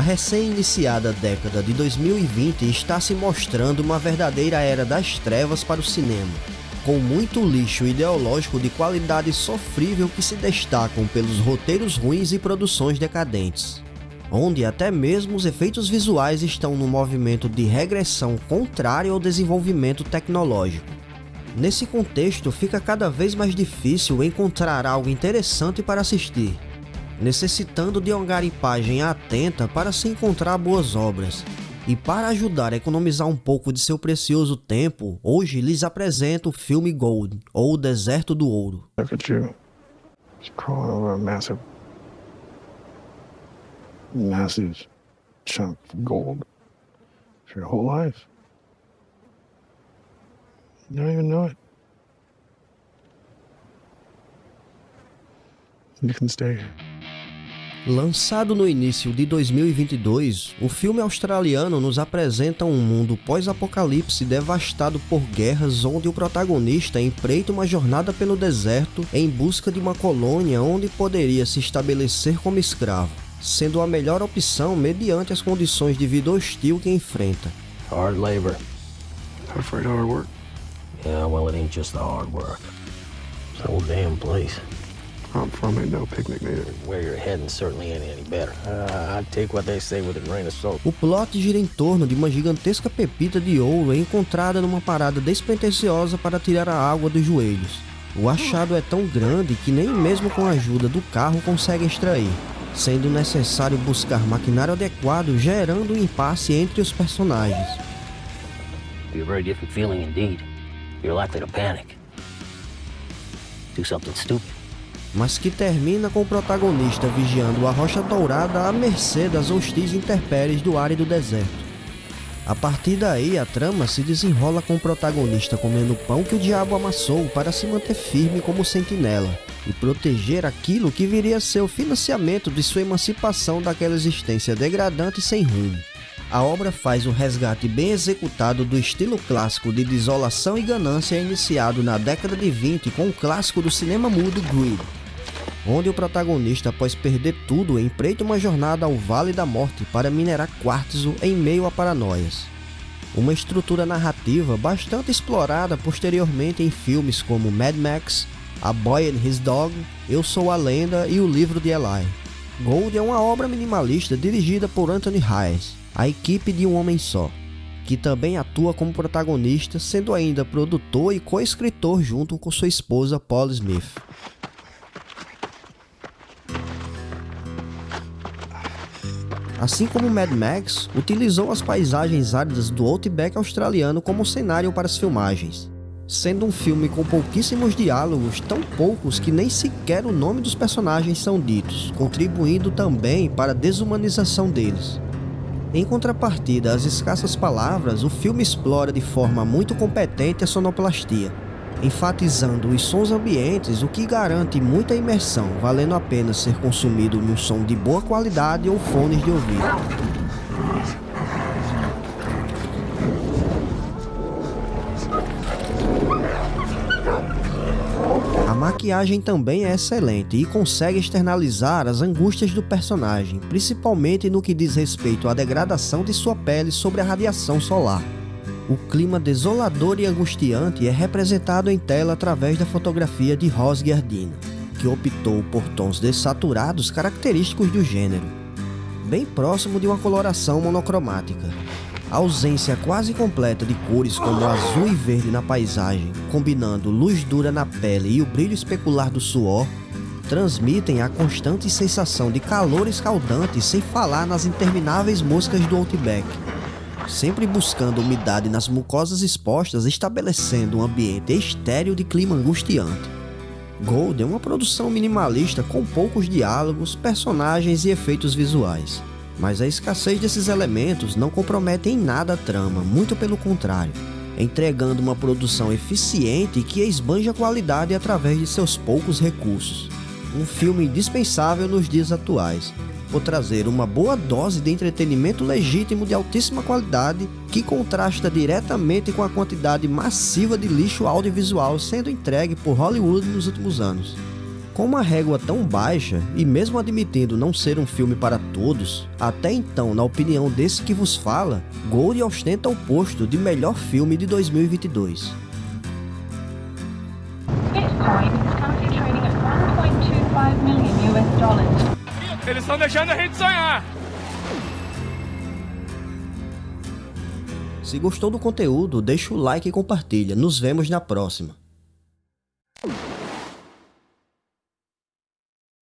A recém-iniciada década de 2020 está se mostrando uma verdadeira era das trevas para o cinema, com muito lixo ideológico de qualidade sofrível que se destacam pelos roteiros ruins e produções decadentes onde até mesmo os efeitos visuais estão no movimento de regressão contrário ao desenvolvimento tecnológico. Nesse contexto, fica cada vez mais difícil encontrar algo interessante para assistir, necessitando de uma garipagem atenta para se encontrar boas obras. E para ajudar a economizar um pouco de seu precioso tempo, hoje lhes apresento o filme Gold, ou O Deserto do Ouro. You. crawling gold can stay Lançado no início de 2022, o filme australiano nos apresenta um mundo pós-apocalipse devastado por guerras onde o protagonista empreita uma jornada pelo deserto em busca de uma colônia onde poderia se estabelecer como escravo sendo a melhor opção mediante as condições de vida hostil que enfrenta. Hard labor. Afraid hard work? Yeah, well it ain't just the hard work. It's the whole damn place. I'm from ain't no picnic neither. Where you're heading certainly ain't any better. Uh, I'd take what they say with a grain of salt. O plot gira em torno de uma gigantesca pepita de ouro encontrada numa parada despretensiosa para tirar a água dos joelhos. O achado é tão grande que nem mesmo com a ajuda do carro consegue extrair sendo necessário buscar maquinário adequado, gerando um impasse entre os personagens. Be a very different feeling indeed. You're likely to panic. Do something stupid. Mas que termina com o protagonista vigiando a rocha dourada à mercê das hostis intempéries do árido deserto. A partir daí, a trama se desenrola com o protagonista comendo o pão que o diabo amassou para se manter firme como sentinela e proteger aquilo que viria a ser o financiamento de sua emancipação daquela existência degradante e sem rumo. A obra faz um resgate bem executado do estilo clássico de desolação e ganância iniciado na década de 20 com o clássico do cinema mudo Greed, onde o protagonista, após perder tudo, empreita uma jornada ao Vale da Morte para minerar quartzo em meio a paranoias. Uma estrutura narrativa bastante explorada posteriormente em filmes como Mad Max, A Boy and His Dog, Eu Sou a Lenda e O Livro de Eli. Gold é uma obra minimalista dirigida por Anthony Hayes, a equipe de um homem só, que também atua como protagonista, sendo ainda produtor e co-escritor junto com sua esposa Paul Smith. Assim como Mad Max, utilizou as paisagens áridas do Outback australiano como cenário para as filmagens. Sendo um filme com pouquíssimos diálogos, tão poucos que nem sequer o nome dos personagens são ditos, contribuindo também para a desumanização deles. Em contrapartida às escassas palavras, o filme explora de forma muito competente a sonoplastia, enfatizando os sons ambientes, o que garante muita imersão, valendo a pena ser consumido num som de boa qualidade ou fones de ouvido. A maquiagem também é excelente e consegue externalizar as angústias do personagem, principalmente no que diz respeito à degradação de sua pele sobre a radiação solar. O clima desolador e angustiante é representado em tela através da fotografia de Ros Giardino, que optou por tons dessaturados característicos do gênero, bem próximo de uma coloração monocromática. A ausência quase completa de cores como azul e verde na paisagem, combinando luz dura na pele e o brilho especular do suor, transmitem a constante sensação de calor escaldante sem falar nas intermináveis moscas do Outback sempre buscando umidade nas mucosas expostas, estabelecendo um ambiente estéril de clima angustiante. Gold é uma produção minimalista com poucos diálogos, personagens e efeitos visuais. Mas a escassez desses elementos não compromete em nada a trama, muito pelo contrário, entregando uma produção eficiente que esbanja a qualidade através de seus poucos recursos. Um filme indispensável nos dias atuais, por trazer uma boa dose de entretenimento legítimo de altíssima qualidade que contrasta diretamente com a quantidade massiva de lixo audiovisual sendo entregue por Hollywood nos últimos anos. Com uma régua tão baixa, e mesmo admitindo não ser um filme para todos, até então, na opinião desse que vos fala, Gold ostenta o posto de melhor filme de 2022. Bitcoin is currently trading at 1.25 million US dollars. Eles estão deixando a gente sonhar. Se gostou do conteúdo, deixa o like e compartilha. Nos vemos na próxima.